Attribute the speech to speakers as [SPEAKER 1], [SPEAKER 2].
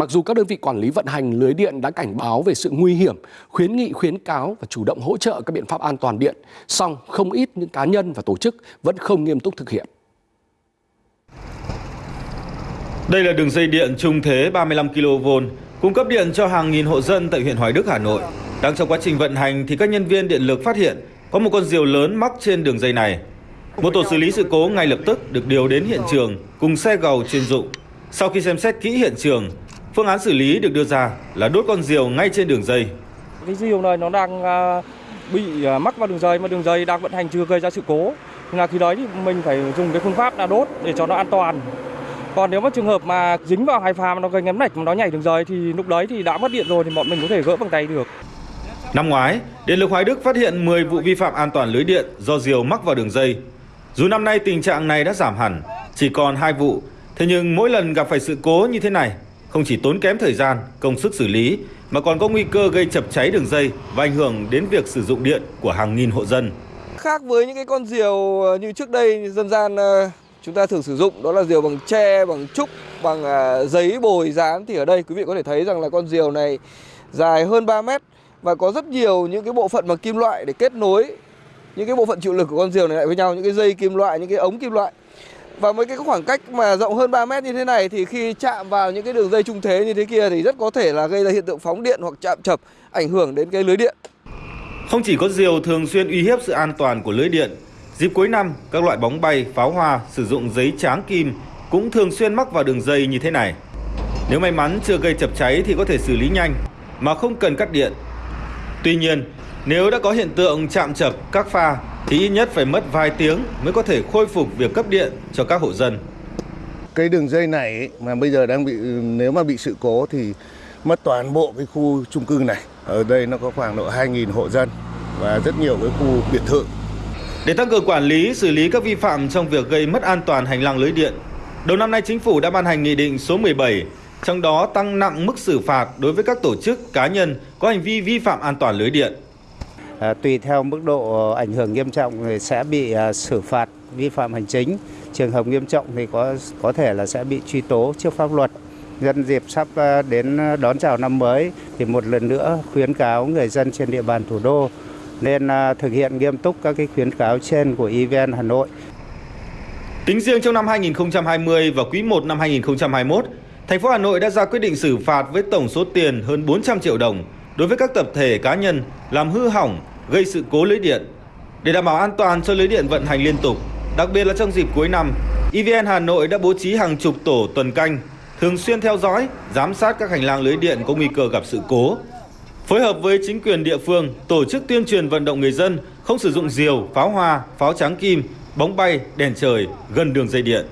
[SPEAKER 1] Mặc dù các đơn vị quản lý vận hành lưới điện đã cảnh báo về sự nguy hiểm, khuyến nghị khuyến cáo và chủ động hỗ trợ các biện pháp an toàn điện, song không ít những cá nhân và tổ chức vẫn không nghiêm túc thực hiện.
[SPEAKER 2] Đây là đường dây điện trung thế 35 kV cung cấp điện cho hàng nghìn hộ dân tại huyện Hoài Đức, Hà Nội. Đang trong quá trình vận hành thì các nhân viên điện lực phát hiện có một con diều lớn mắc trên đường dây này. Một tổ xử lý sự cố ngay lập tức được điều đến hiện trường cùng xe gầu chuyên dụng. Sau khi xem xét kỹ hiện trường, phương án xử lý được đưa ra là đốt con diều ngay trên đường dây.
[SPEAKER 3] Cái diều này nó đang à, bị à, mắc vào đường dây mà đường dây đang vận hành chưa gây ra sự cố. Nên là khi đấy thì mình phải dùng cái phương pháp là đốt để cho nó an toàn. Còn nếu mà trường hợp mà dính vào hai pha mà nó gây ngấm nạch mà nó nhảy đường dây thì lúc đấy thì đã mất điện rồi thì bọn mình có thể gỡ bằng tay được.
[SPEAKER 2] Năm ngoái, Điện lực Hoài Đức phát hiện 10 vụ vi phạm an toàn lưới điện do diều mắc vào đường dây. Dù năm nay tình trạng này đã giảm hẳn, chỉ còn 2 vụ, thế nhưng mỗi lần gặp phải sự cố như thế này, không chỉ tốn kém thời gian, công sức xử lý mà còn có nguy cơ gây chập cháy đường dây và ảnh hưởng đến việc sử dụng điện của hàng nghìn hộ dân.
[SPEAKER 4] Khác với những cái con diều ờ, như trước đây dân gian ờ, chúng ta thường sử dụng đó là diều bằng tre, bằng trúc, bằng ờ, giấy bồi dán thì ở đây quý vị có thể thấy rằng là con diều này dài hơn 3 mét và có rất nhiều những cái bộ phận bằng kim loại để kết nối những cái bộ phận chịu lực của con diều này lại với nhau những cái dây kim loại những cái ống kim loại và với cái khoảng cách mà rộng hơn 3 mét như thế này thì khi chạm vào những cái đường dây trung thế như thế kia thì rất có thể là gây ra hiện tượng phóng điện hoặc chạm chập ảnh hưởng đến cái lưới điện.
[SPEAKER 2] Không chỉ có diều thường xuyên uy hiếp sự an toàn của lưới điện, dịp cuối năm các loại bóng bay, pháo hoa sử dụng giấy tráng kim cũng thường xuyên mắc vào đường dây như thế này. Nếu may mắn chưa gây chập cháy thì có thể xử lý nhanh mà không cần cắt điện. Tuy nhiên, nếu đã có hiện tượng chạm chập các pha thì ít nhất phải mất vài tiếng mới có thể khôi phục việc cấp điện cho các hộ dân.
[SPEAKER 5] Cái đường dây này ấy, mà bây giờ đang bị nếu mà bị sự cố thì mất toàn bộ cái khu chung cư này. Ở đây nó có khoảng độ 2.000 hộ dân và rất nhiều cái khu biệt thự.
[SPEAKER 2] Để tăng cường quản lý, xử lý các vi phạm trong việc gây mất an toàn hành lang lưới điện, đầu năm nay chính phủ đã ban hành nghị định số 17, trong đó tăng nặng mức xử phạt đối với các tổ chức cá nhân có hành vi vi phạm an toàn lưới điện.
[SPEAKER 6] Ờ, tùy theo mức độ ờ, ảnh hưởng nghiêm trọng thì sẽ bị ờ, xử phạt vi phạm hành chính. Trường hợp nghiêm trọng thì có có thể là sẽ bị truy tố trước pháp luật. Nhân dịp sắp đến đón chào năm mới thì một lần nữa khuyến cáo người dân trên địa bàn thủ đô nên thực hiện nghiêm túc các cái khuyến cáo trên của EVN Hà Nội.
[SPEAKER 2] Tính riêng trong năm 2020 và quý 1 năm 2021, thành phố Hà Nội đã ra quyết định xử phạt với tổng số tiền hơn 400 triệu đồng đối với các tập thể cá nhân làm hư hỏng, gây sự cố lưới điện. Để đảm bảo an toàn cho lưới điện vận hành liên tục, đặc biệt là trong dịp cuối năm, EVN Hà Nội đã bố trí hàng chục tổ tuần canh, thường xuyên theo dõi, giám sát các hành lang lưới điện có nguy cơ gặp sự cố. Phối hợp với chính quyền địa phương, tổ chức tuyên truyền vận động người dân không sử dụng diều, pháo hoa, pháo trắng kim, bóng bay, đèn trời gần đường dây điện.